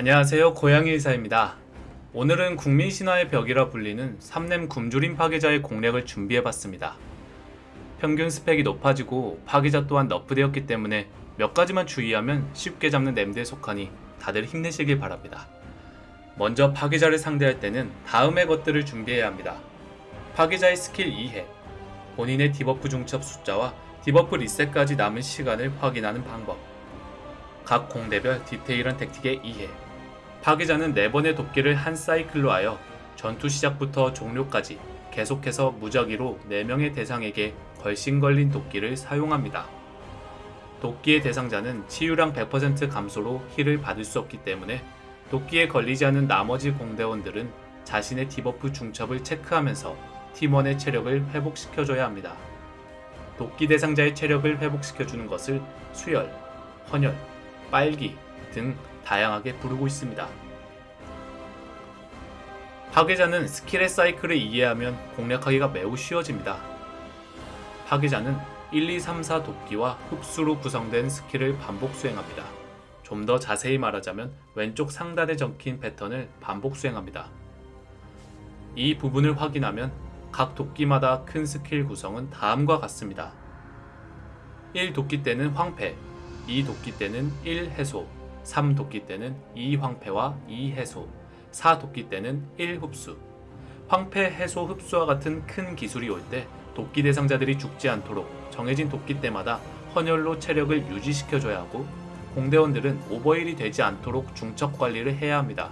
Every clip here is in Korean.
안녕하세요 고양이 의사입니다. 오늘은 국민신화의 벽이라 불리는 삼넴 굶주림 파괴자의 공략을 준비해봤습니다. 평균 스펙이 높아지고 파괴자 또한 nerf되었기 때문에 몇 가지만 주의하면 쉽게 잡는 named에 속하니 다들 힘내시길 바랍니다. 먼저 파괴자를 상대할 때는 다음의 것들을 준비해야 합니다. 파괴자의 스킬 이해, 본인의 debuff 중첩 숫자와 debuff 리셋까지 남은 시간을 확인하는 방법, 각 공대별 디테일한 tactic의 이해, 파괴자는 4번의 도끼를 한 사이클로 하여 전투 시작부터 종료까지 계속해서 무작위로 4명의 대상에게 걸신 걸린 도끼를 사용합니다. 도끼의 대상자는 치유량 100% 감소로 heal을 받을 수 없기 때문에 도끼에 걸리지 않은 나머지 공대원들은 자신의 debuff 중첩을 체크하면서 팀원의 체력을 회복시켜줘야 합니다. 도끼 대상자의 체력을 회복시켜주는 것을 수혈, 헌혈, 빨기 등 다양하게 부르고 있습니다. 파괴자는 스킬의 사이클을 이해하면 공략하기가 매우 쉬워집니다. 파괴자는 1, 2, 3, 4 도끼와 흡수로 구성된 스킬을 반복 수행합니다. 좀 더 자세히 말하자면 왼쪽 상단에 적힌 패턴을 반복 수행합니다. 이 부분을 확인하면 각 도끼마다 큰 스킬 구성은 다음과 같습니다. 1 도끼 때는 황폐, 2 도끼 때는 1 해소, 3 도끼 때는 2 황폐와 2 해소, 4 도끼 때는 1 흡수. 황폐, 해소, 흡수와 같은 큰 기술이 올 때 도끼 대상자들이 죽지 않도록 정해진 도끼 때마다 헌혈로 체력을 유지시켜줘야 하고 공대원들은 overheal이 되지 않도록 중첩 관리를 해야 합니다.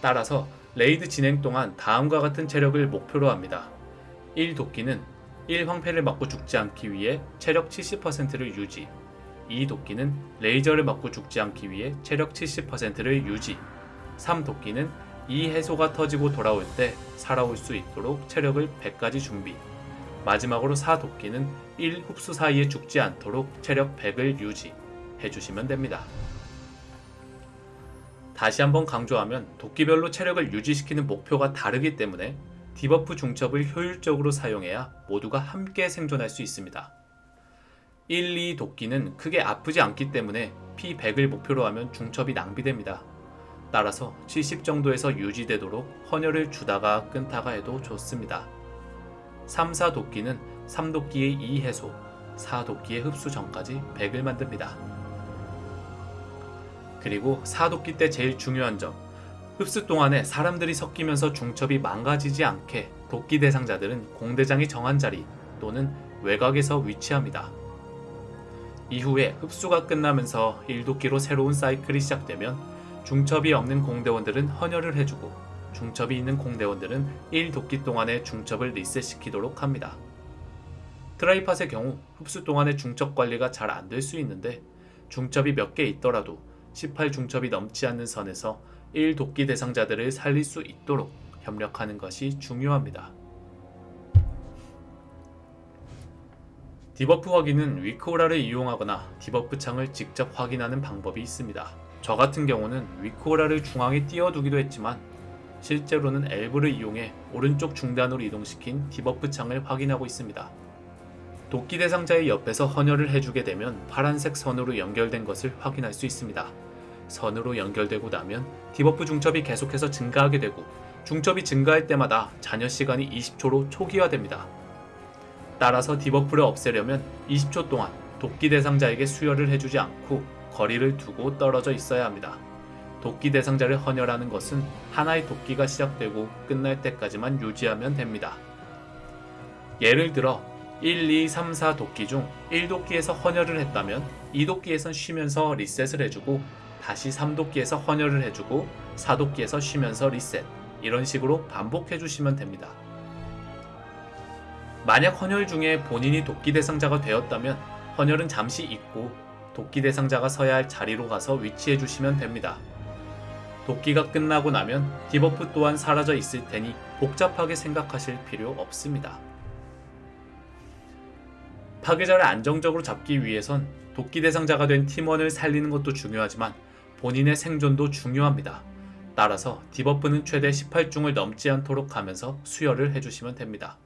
따라서 raid 진행 동안 다음과 같은 체력을 목표로 합니다. 1 도끼는 1 황폐를 맞고 죽지 않기 위해 체력 70%를 유지 2 도끼는 레이저를 맞고 죽지 않기 위해 체력 70%를 유지 3 도끼는 이 해소가 터지고 돌아올 때 살아올 수 있도록 체력을 100까지 준비 마지막으로 4 도끼는 1 흡수 사이에 죽지 않도록 체력 100을 유지 해주시면 됩니다. 다시 한번 강조하면 도끼별로 체력을 유지시키는 목표가 다르기 때문에 debuff 중첩을 효율적으로 사용해야 모두가 함께 생존할 수 있습니다. 1, 2 도끼는 크게 아프지 않기 때문에 피 100을 목표로 하면 중첩이 낭비됩니다. 따라서 70 정도에서 유지되도록 헌혈을 주다가 끊다가 해도 좋습니다. 3, 4 도끼는 3도끼의 2 해소, 4 도끼의 흡수 전까지 100을 만듭니다. 그리고 4도끼 때 제일 중요한 점, 흡수 동안에 사람들이 섞이면서 중첩이 망가지지 않게 도끼 대상자들은 공대장이 정한 자리 또는 외곽에서 위치합니다. 이후에 흡수가 끝나면서 1도끼로 새로운 사이클이 시작되면 중첩이 없는 공대원들은 헌혈을 해주고 중첩이 있는 공대원들은 1도끼 동안의 중첩을 리셋시키도록 합니다. try팟의 경우 흡수 동안의 중첩 관리가 잘 안 될 수 있는데 중첩이 몇 개 있더라도 18 중첩이 넘지 않는 선에서 1도끼 대상자들을 살릴 수 있도록 협력하는 것이 중요합니다. debuff 확인은 WeakAura를 이용하거나 debuff 창을 직접 확인하는 방법이 있습니다. 저 같은 경우는 WeakAura를 중앙에 띄워두기도 했지만 실제로는 엘브를 이용해 오른쪽 중단으로 이동시킨 debuff 창을 확인하고 있습니다. 도끼 대상자의 옆에서 헌혈을 해주게 되면 파란색 선으로 연결된 것을 확인할 수 있습니다. 선으로 연결되고 나면 debuff 중첩이 계속해서 증가하게 되고 중첩이 증가할 때마다 잔여 시간이 20초로 초기화됩니다. 따라서 debuff를 없애려면 20초 동안 도끼 대상자에게 수혈을 해주지 않고 거리를 두고 떨어져 있어야 합니다. 도끼 대상자를 헌혈하는 것은 하나의 도끼가 시작되고 끝날 때까지만 유지하면 됩니다. 예를 들어 1, 2, 3, 4 도끼 중 1도끼에서 헌혈을 했다면 2도끼에선 쉬면서 리셋을 해주고 다시 3도끼에서 헌혈을 해주고 4도끼에서 쉬면서 리셋 이런 식으로 반복해 주시면 됩니다. 만약 헌혈 중에 본인이 도끼 대상자가 되었다면 헌혈은 잠시 잊고 도끼 대상자가 서야 할 자리로 가서 위치해 주시면 됩니다. 도끼가 끝나고 나면 debuff 또한 사라져 있을 테니 복잡하게 생각하실 필요 없습니다. 파괴자를 안정적으로 잡기 위해선 도끼 대상자가 된 팀원을 살리는 것도 중요하지만 본인의 생존도 중요합니다. 따라서 debuff는 최대 18중첩을 넘지 않도록 하면서 수혈을 해주시면 됩니다.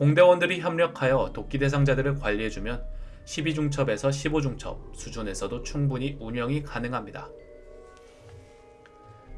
공대원들이 협력하여 도끼 대상자들을 관리해주면 12중첩에서 15중첩 수준에서도 충분히 운영이 가능합니다.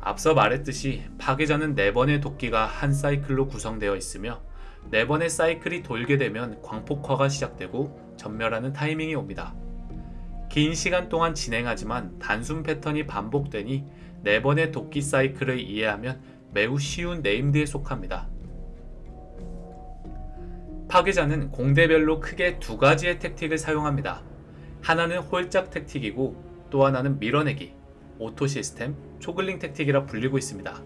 앞서 말했듯이 파괴자는 4번의 도끼가 한 사이클로 구성되어 있으며 4번의 사이클이 돌게 되면 광폭화가 시작되고 전멸하는 타이밍이 옵니다. 긴 시간 동안 진행하지만 단순 패턴이 반복되니 4번의 도끼 사이클을 이해하면 매우 쉬운 named에 속합니다. 파괴자는 공대별로 크게 두 가지의 tactic을 사용합니다. 하나는 홀짝 tactic이고 또 하나는 밀어내기, auto 시스템, 초글링 tactic이라 불리고 있습니다.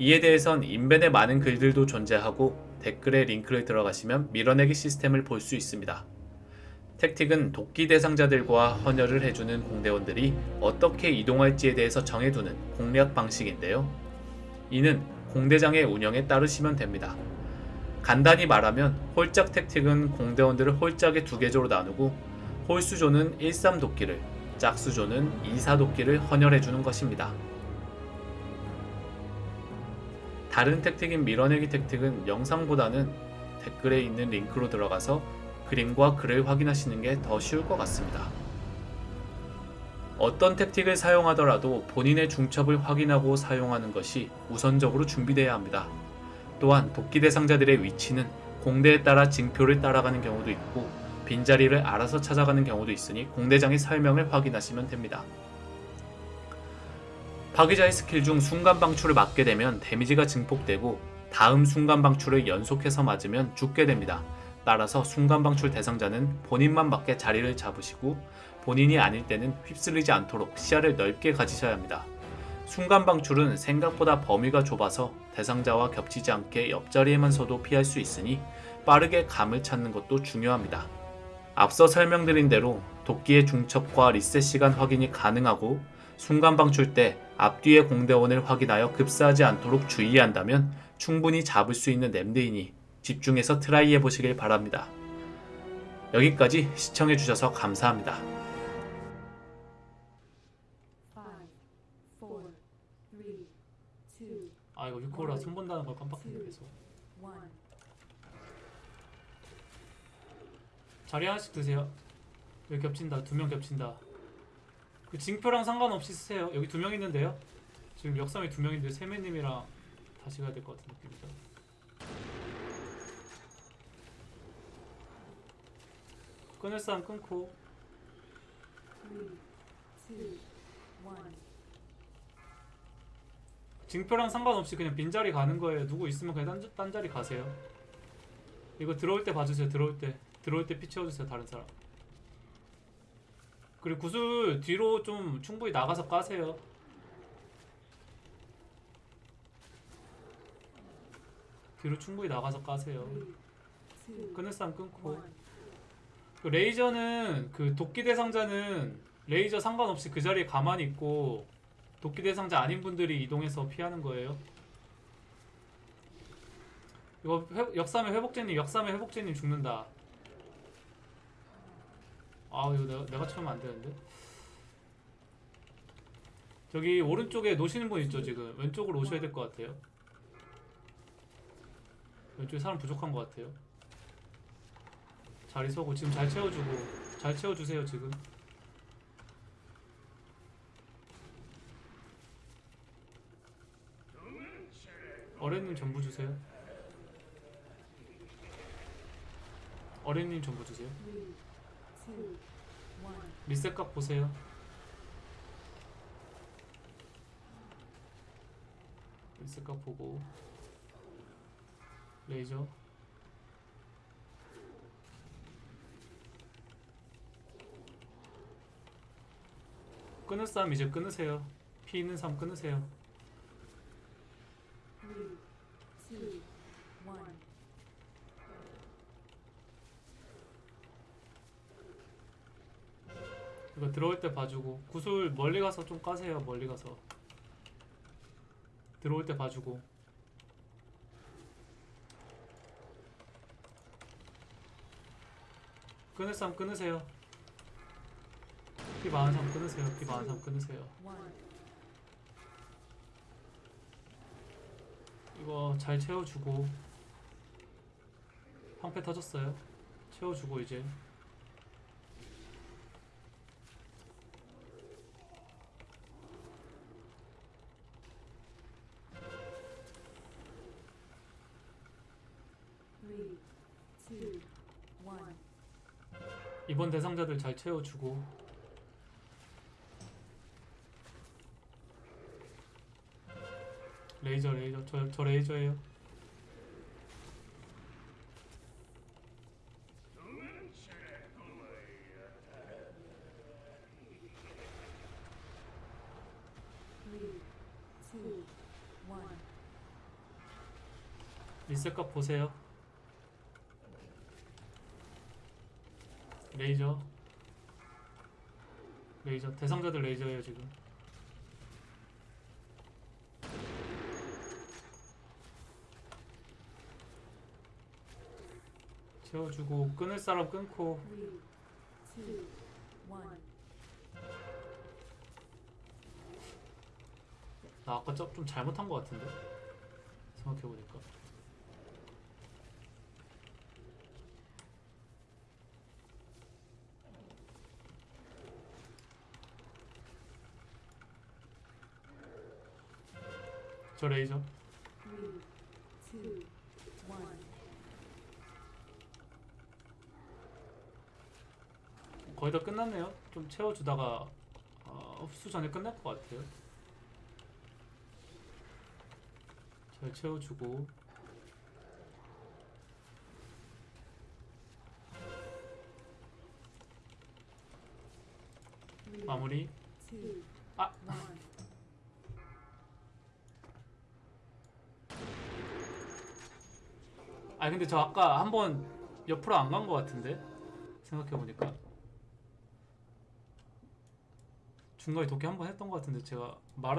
이에 대해선 인벤에 많은 글들도 존재하고 댓글에 링크를 들어가시면 밀어내기 시스템을 볼 수 있습니다. tactic은 도끼 대상자들과 헌혈을 해주는 공대원들이 어떻게 이동할지에 대해서 정해두는 공략 방식인데요. 이는 공대장의 운영에 따르시면 됩니다. 간단히 말하면 홀짝 택틱은 공대원들을 홀짝의 두 개조로 나누고 홀수조는 13도끼를, 짝수조는 24도끼를 헌혈해주는 것입니다. 다른 택틱인 밀어내기 택틱은 영상보다는 댓글에 있는 링크로 들어가서 그림과 글을 확인하시는 게 더 쉬울 것 같습니다. 어떤 택틱을 사용하더라도 본인의 중첩을 확인하고 사용하는 것이 우선적으로 준비되어야 합니다. 또한 도끼 대상자들의 위치는 공대에 따라 징표를 따라가는 경우도 있고 빈자리를 알아서 찾아가는 경우도 있으니 공대장의 설명을 확인하시면 됩니다. 파괴자의 스킬 중 순간 방출을 맞게 되면 데미지가 증폭되고 다음 순간 방출을 연속해서 맞으면 죽게 됩니다. 따라서 순간 방출 대상자는 본인만 맞게 자리를 잡으시고 본인이 아닐 때는 휩쓸리지 않도록 시야를 넓게 가지셔야 합니다. 순간 방출은 생각보다 범위가 좁아서 대상자와 겹치지 않게 옆자리에만 서도 피할 수 있으니 빠르게 감을 찾는 것도 중요합니다. 앞서 설명드린 대로 도끼의 중첩과 리셋 시간 확인이 가능하고 순간 방출 때 앞뒤의 공대원을 확인하여 급사하지 않도록 주의한다면 충분히 잡을 수 있는 named이니 집중해서 try 해보시길 바랍니다. 여기까지 시청해주셔서 감사합니다. 아 이거 유코라 손 본다는 걸 깜빡했네 계속. 자리 하나씩 드세요. 여기 겹친다. 두 명 겹친다. 그 징표랑 상관없이 쓰세요. 여기 두 명 있는데요. 지금 역삼이 두 명인데 세매님이랑 다시 가야 될 것 같은 느낌이죠. 끊을 사람 끊고 Three, two, one. 징표랑 상관없이 그냥 빈자리 가는 거예요. 누구 있으면 그냥 딴, 딴 자리 가세요. 이거 들어올 때 봐주세요. 들어올 때 들어올 때 피 채워주세요. 다른 사람. 그리고 구슬 뒤로 좀 충분히 나가서 까세요. 뒤로 충분히 나가서 까세요. 끊을 사람 끊고. 그 레이저는 그 도끼 대상자는 레이저 상관없이 그 자리에 가만히 있고 도끼 대상자 아닌 분들이 이동해서 피하는 거예요. 이거 회, 역삼의 회복제님, 역삼의 회복제님 죽는다. 아 이거 내가, 내가 치면 안 되는데. 저기 오른쪽에 노시는 분 있죠 지금 왼쪽으로 오셔야 될 것 같아요. 왼쪽에 사람 부족한 것 같아요. 자리 서고 지금 잘 채워주고 잘 채워주세요 지금 어른님 전부 주세요. 어른님 전부 주세요. 리셋각 보세요. 리셋각 보고. 레이저. 끊을 사람 이제 끊으세요. 피 있는 사람 끊으세요 이거 들어올 때 봐주고. 구슬 멀리 가서 좀 까세요 멀리 가서. 들어올 때 봐주고. 끊을 사람 끊으세요. 피 많은 사람 끊으세요 피 많은 사람 끊으세요. 이거 잘 채워주고. 방패 터졌어요. 채워주고 이제 이번 대상자들 잘 채워주고. 레이저 레이저. 저, 저 레이저예요. 리셋값 보세요 레이저. 레이저. 대상자들 레이저예요 지금. 채워주고 끊을 사람 끊고. 나 아까 좀, 좀 잘못한 것 같은데? 생각해보니까 저 레이저. 거의 다 끝났네요. 좀 채워주다가 어, 흡수 전에 끝날 것 같아요. 잘 채워주고. 마무리 아 근데 저 아까 한 번 옆으로 안 간 것 같은데? 생각해보니까. 중간에 도끼 한 번 했던 것 같은데 제가 말하다